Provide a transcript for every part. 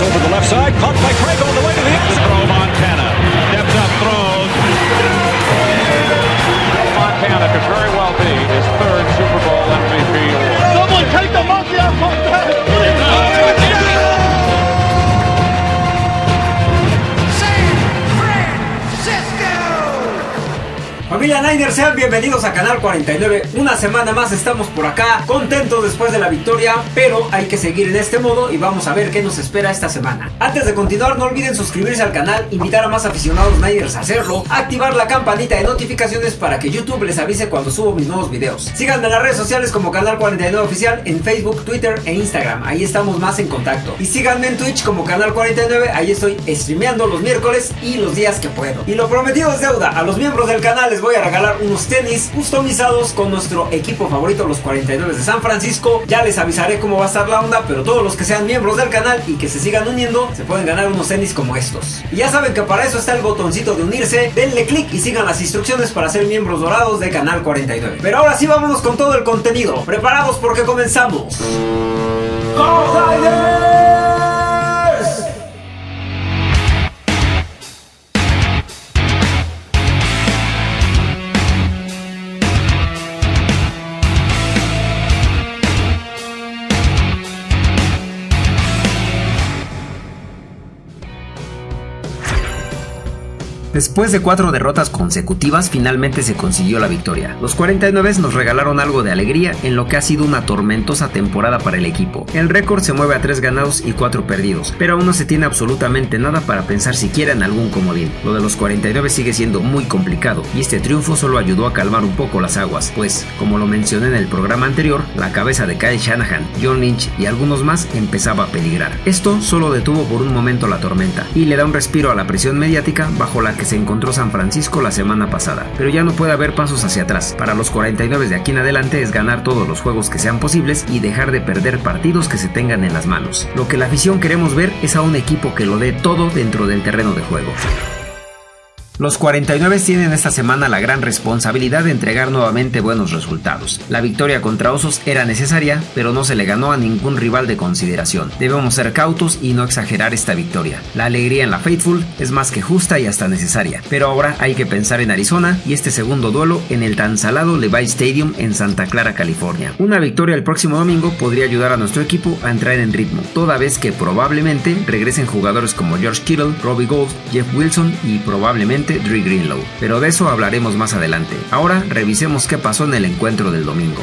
over the left side, caught by Craig Familia Niners, sean bienvenidos a Canal 49. Una semana más estamos por acá, contentos después de la victoria, pero hay que seguir en este modo y vamos a ver qué nos espera esta semana. Antes de continuar, no olviden suscribirse al canal, invitar a más aficionados Niners a hacerlo, activar la campanita de notificaciones para que YouTube les avise cuando subo mis nuevos videos. Síganme en las redes sociales como Canal 49 Oficial en Facebook, Twitter e Instagram, ahí estamos más en contacto. Y síganme en Twitch como Canal 49, ahí estoy streameando los miércoles y los días que puedo. Y lo prometido es deuda, a los miembros del canal les voy a regalar unos tenis customizados con nuestro equipo favorito, los 49 de San Francisco. Ya les avisaré cómo va a estar la onda, pero todos los que sean miembros del canal y que se sigan uniendo, se pueden ganar unos tenis como estos. Ya saben que para eso está el botoncito de unirse, denle click y sigan las instrucciones para ser miembros dorados de Canal 49. Pero ahora sí vámonos con todo el contenido. Preparados porque comenzamos. ¡Go Después de cuatro derrotas consecutivas, finalmente se consiguió la victoria. Los 49 nos regalaron algo de alegría en lo que ha sido una tormentosa temporada para el equipo. El récord se mueve a 3 ganados y 4 perdidos, pero aún no se tiene absolutamente nada para pensar siquiera en algún comodín. Lo de los 49 sigue siendo muy complicado y este triunfo solo ayudó a calmar un poco las aguas, pues, como lo mencioné en el programa anterior, la cabeza de Kyle Shanahan, John Lynch y algunos más empezaba a peligrar. Esto solo detuvo por un momento la tormenta y le da un respiro a la presión mediática bajo la que se encontró San Francisco la semana pasada, pero ya no puede haber pasos hacia atrás. Para los 49 de aquí en adelante es ganar todos los juegos que sean posibles y dejar de perder partidos que se tengan en las manos. Lo que la afición queremos ver es a un equipo que lo dé todo dentro del terreno de juego. Los 49 tienen esta semana la gran responsabilidad de entregar nuevamente buenos resultados. La victoria contra Osos era necesaria, pero no se le ganó a ningún rival de consideración. Debemos ser cautos y no exagerar esta victoria. La alegría en la Faithful es más que justa y hasta necesaria, pero ahora hay que pensar en Arizona y este segundo duelo en el tan salado Levi Stadium en Santa Clara, California. Una victoria el próximo domingo podría ayudar a nuestro equipo a entrar en ritmo, toda vez que probablemente regresen jugadores como George Kittle, Robbie Gold, Jeff Wilson y probablemente Dre Greenlow, pero de eso hablaremos más adelante. Ahora revisemos qué pasó en el encuentro del domingo.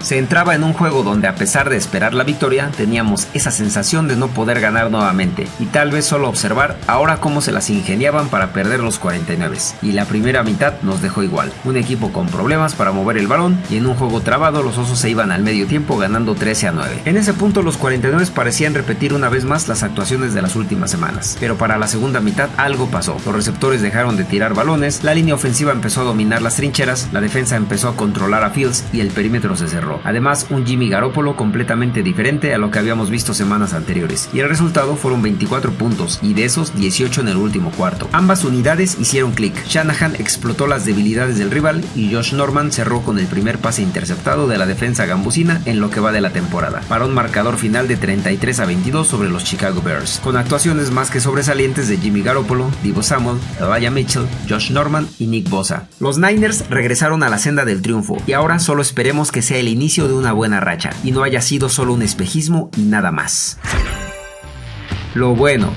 Se entraba en un juego donde a pesar de esperar la victoria, teníamos esa sensación de no poder ganar nuevamente y tal vez solo observar ahora cómo se las ingeniaban para perder los 49. Y la primera mitad nos dejó igual, un equipo con problemas para mover el balón y en un juego trabado los osos se iban al medio tiempo ganando 13 a 9. En ese punto los 49 parecían repetir una vez más las actuaciones de las últimas semanas, pero para la segunda mitad algo pasó. Los receptores dejaron de tirar balones, la línea ofensiva empezó a dominar las trincheras, la defensa empezó a controlar a Fields y el perímetro se cerró. Además, un Jimmy Garoppolo completamente diferente a lo que habíamos visto semanas anteriores. Y el resultado fueron 24 puntos, y de esos 18 en el último cuarto. Ambas unidades hicieron clic. Shanahan explotó las debilidades del rival y Josh Norman cerró con el primer pase interceptado de la defensa gambusina en lo que va de la temporada, para un marcador final de 33 a 22 sobre los Chicago Bears, con actuaciones más que sobresalientes de Jimmy Garoppolo, Divo Samuel, Elijah Mitchell, Josh Norman y Nick Bosa. Los Niners regresaron a la senda del triunfo y ahora solo esperemos que sea el inicio de una buena racha y no haya sido solo un espejismo y nada más. Lo bueno,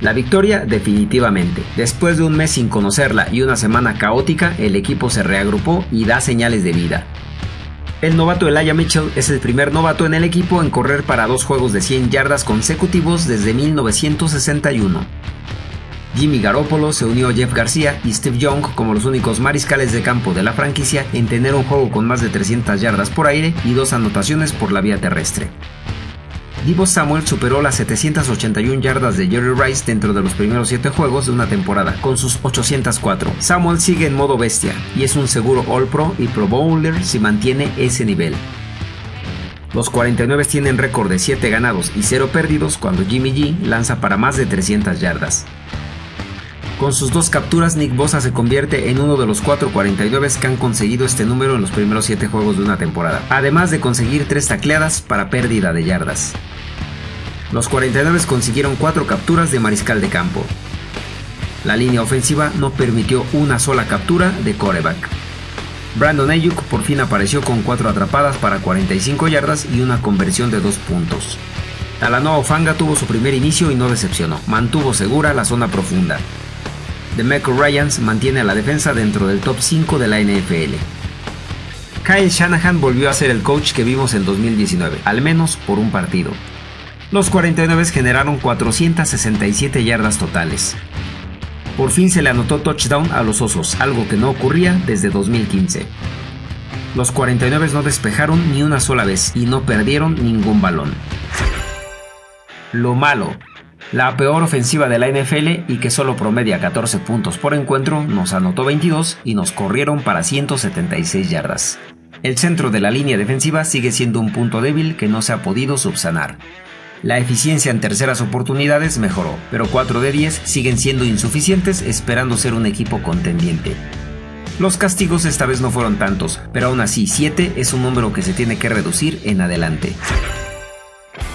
la victoria definitivamente. Después de un mes sin conocerla y una semana caótica, el equipo se reagrupó y da señales de vida. El novato Elijah Mitchell es el primer novato en el equipo en correr para dos juegos de 100 yardas consecutivos desde 1961. Jimmy Garoppolo se unió a Jeff García y Steve Young como los únicos mariscales de campo de la franquicia en tener un juego con más de 300 yardas por aire y dos anotaciones por la vía terrestre. Divo Samuel superó las 781 yardas de Jerry Rice dentro de los primeros 7 juegos de una temporada, con sus 804. Samuel sigue en modo bestia y es un seguro All Pro y Pro Bowler si mantiene ese nivel. Los 49 tienen récord de 7 ganados y 0 perdidos cuando Jimmy G lanza para más de 300 yardas. Con sus dos capturas, Nick Bosa se convierte en uno de los 4.49 que han conseguido este número en los primeros 7 juegos de una temporada, además de conseguir 3 tacleadas para pérdida de yardas. Los 49 consiguieron 4 capturas de mariscal de campo. La línea ofensiva no permitió una sola captura de coreback. Brandon Ayuk por fin apareció con 4 atrapadas para 45 yardas y una conversión de 2 puntos. Talanoa Fanga tuvo su primer inicio y no decepcionó, mantuvo segura la zona profunda. DeMeco Ryans mantiene a la defensa dentro del top 5 de la NFL. Kyle Shanahan volvió a ser el coach que vimos en 2019, al menos por un partido. Los 49 generaron 467 yardas totales. Por fin se le anotó touchdown a los Osos, algo que no ocurría desde 2015. Los 49 no despejaron ni una sola vez y no perdieron ningún balón. Lo malo, la peor ofensiva de la NFL y que solo promedia 14 puntos por encuentro, nos anotó 22 y nos corrieron para 176 yardas. El centro de la línea defensiva sigue siendo un punto débil que no se ha podido subsanar. La eficiencia en terceras oportunidades mejoró, pero 4 de 10 siguen siendo insuficientes esperando ser un equipo contendiente. Los castigos esta vez no fueron tantos, pero aún así 7 es un número que se tiene que reducir en adelante.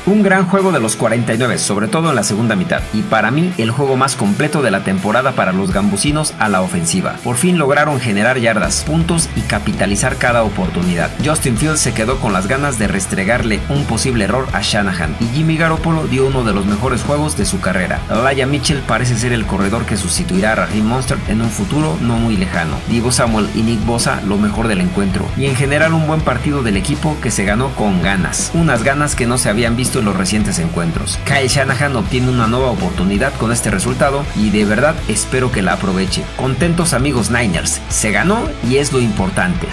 Un gran juego de los 49, sobre todo en la segunda mitad, y para mí el juego más completo de la temporada para los gambusinos a la ofensiva. Por fin lograron generar yardas, puntos y capitalizar cada oportunidad. Justin Fields se quedó con las ganas de restregarle un posible error a Shanahan, y Jimmy Garoppolo dio uno de los mejores juegos de su carrera. Laya Mitchell parece ser el corredor que sustituirá a Raheem Monster en un futuro no muy lejano. Diego Samuel y Nick Bosa lo mejor del encuentro, y en general un buen partido del equipo que se ganó con ganas. Unas ganas que no se habían visto los recientes encuentros. Kyle Shanahan obtiene una nueva oportunidad con este resultado y de verdad espero que la aproveche. Contentos amigos Niners, se ganó y es lo importante.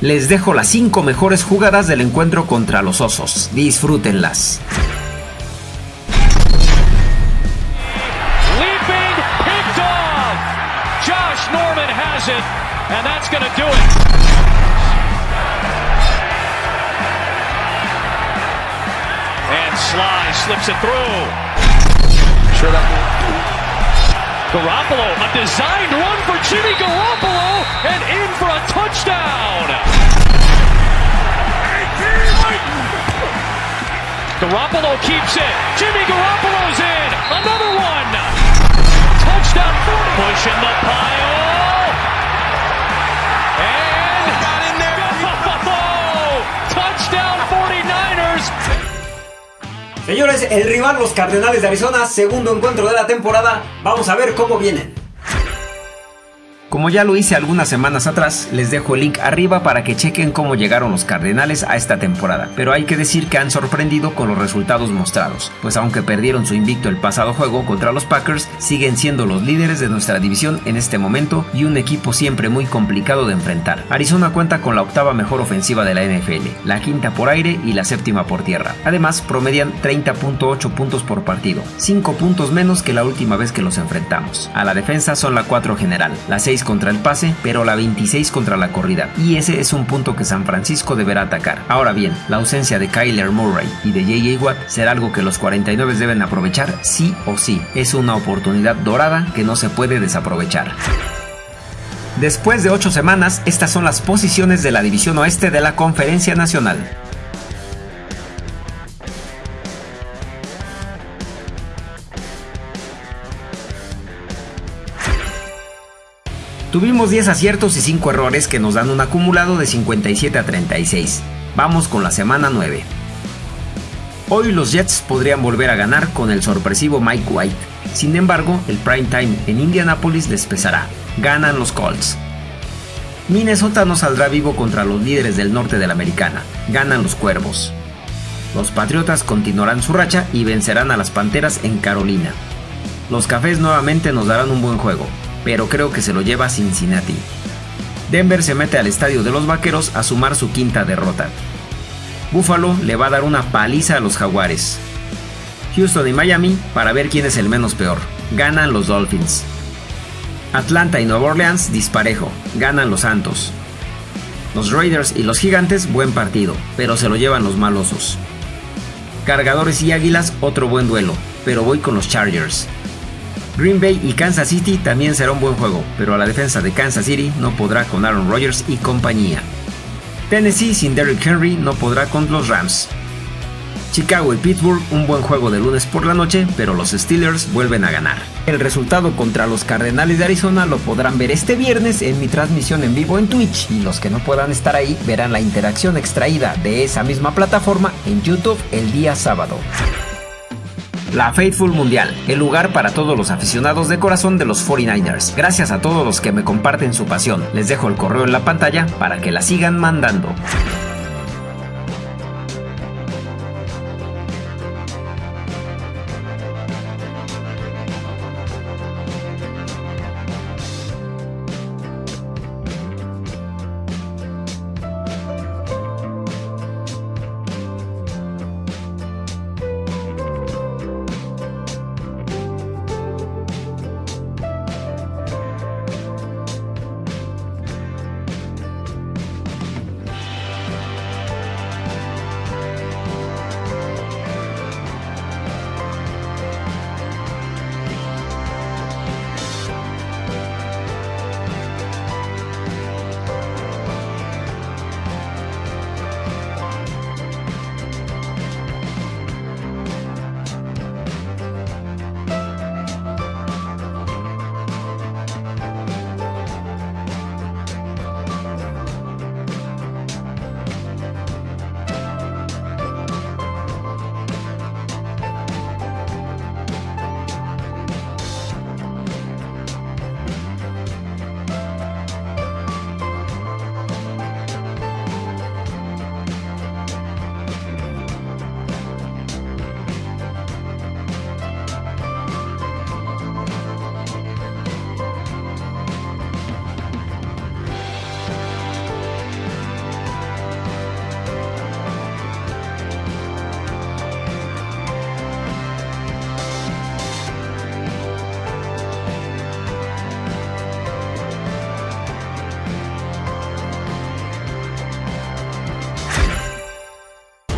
Les dejo las 5 mejores jugadas del encuentro contra los Osos. Disfrútenlas. Josh Norman has it, and that's do it. Sly slips it through. Sure that Garoppolo, a designed run for Jimmy Garoppolo, and in for a touchdown. Garoppolo keeps it. Jimmy Garoppolo's in. Another one. Touchdown 40. Pushing the pile. And got in there. Touchdown 49ers. Señores, el rival los Cardenales de Arizona, segundo encuentro de la temporada. Vamos a ver cómo vienen. Como ya lo hice algunas semanas atrás, les dejo el link arriba para que chequen cómo llegaron los Cardenales a esta temporada, pero hay que decir que han sorprendido con los resultados mostrados, pues aunque perdieron su invicto el pasado juego contra los Packers, siguen siendo los líderes de nuestra división en este momento y un equipo siempre muy complicado de enfrentar. Arizona cuenta con la octava mejor ofensiva de la NFL, la quinta por aire y la séptima por tierra. Además, promedian 30.8 puntos por partido, 5 puntos menos que la última vez que los enfrentamos. A la defensa son la 4 general, la 6 contra el pase, pero la 26 contra la corrida. Y ese es un punto que San Francisco deberá atacar. Ahora bien, la ausencia de Kyler Murray y de JJ Watt será algo que los 49 deben aprovechar sí o sí. Es una oportunidad dorada que no se puede desaprovechar. Después de 8 semanas, estas son las posiciones de la División Oeste de la Conferencia Nacional. Tuvimos 10 aciertos y 5 errores que nos dan un acumulado de 57 a 36. Vamos con la semana 9. Hoy los Jets podrían volver a ganar con el sorpresivo Mike White. Sin embargo, el prime time en Indianapolis les pesará. Ganan los Colts. Minnesota no saldrá vivo contra los líderes del norte de la americana. Ganan los Cuervos. Los Patriotas continuarán su racha y vencerán a las Panteras en Carolina. Los Cafés nuevamente nos darán un buen juego, pero creo que se lo lleva Cincinnati. Denver se mete al estadio de los Vaqueros a sumar su quinta derrota. Buffalo le va a dar una paliza a los Jaguares. Houston y Miami para ver quién es el menos peor. Ganan los Dolphins. Atlanta y Nueva Orleans disparejo. Ganan los Santos. Los Raiders y los Gigantes buen partido, pero se lo llevan los malosos. Cargadores y Águilas otro buen duelo, pero voy con los Chargers. Green Bay y Kansas City también será un buen juego, pero a la defensa de Kansas City no podrá con Aaron Rodgers y compañía. Tennessee sin Derrick Henry no podrá con los Rams. Chicago y Pittsburgh un buen juego de lunes por la noche, pero los Steelers vuelven a ganar. El resultado contra los Cardenales de Arizona lo podrán ver este viernes en mi transmisión en vivo en Twitch y los que no puedan estar ahí verán la interacción extraída de esa misma plataforma en YouTube el día sábado. La Faithful Mundial, el lugar para todos los aficionados de corazón de los 49ers. Gracias a todos los que me comparten su pasión. Les dejo el correo en la pantalla para que la sigan mandando.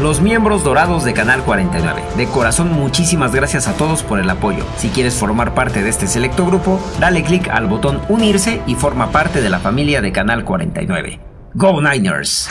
Los miembros dorados de Canal 49. De corazón muchísimas gracias a todos por el apoyo. Si quieres formar parte de este selecto grupo, dale click al botón unirse y forma parte de la familia de Canal 49. ¡Go Niners!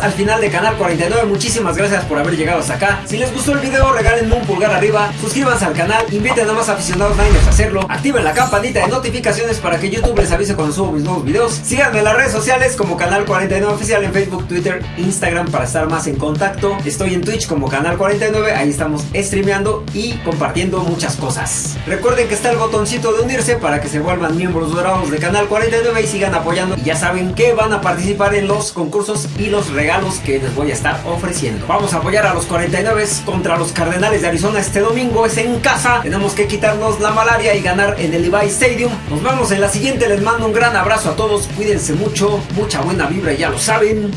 Al final de Canal 49. Muchísimas gracias por haber llegado hasta acá. Si les gustó el video, regálenme un pulgar arriba, suscríbanse al canal, inviten a más aficionados Niners a hacerlo, activen la campanita de notificaciones para que YouTube les avise cuando subo mis nuevos videos. Síganme en las redes sociales como Canal 49 Oficial en Facebook, Twitter, Instagram para estar más en contacto. Estoy en Twitch como Canal 49, ahí estamos streameando y compartiendo muchas cosas. Recuerden que está el botoncito de unirse para que se vuelvan miembros dorados de Canal 49 y sigan apoyando. Ya saben que van a participar en los concursos y los regalos que les voy a estar ofreciendo. Vamos a apoyar a los 49 contra los Cardenales de Arizona este domingo. Es en casa. Tenemos que quitarnos la malaria y ganar en el Levi Stadium. Nos vemos en la siguiente. Les mando un gran abrazo a todos. Cuídense mucho. Mucha buena vibra, ya lo saben.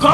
¡Go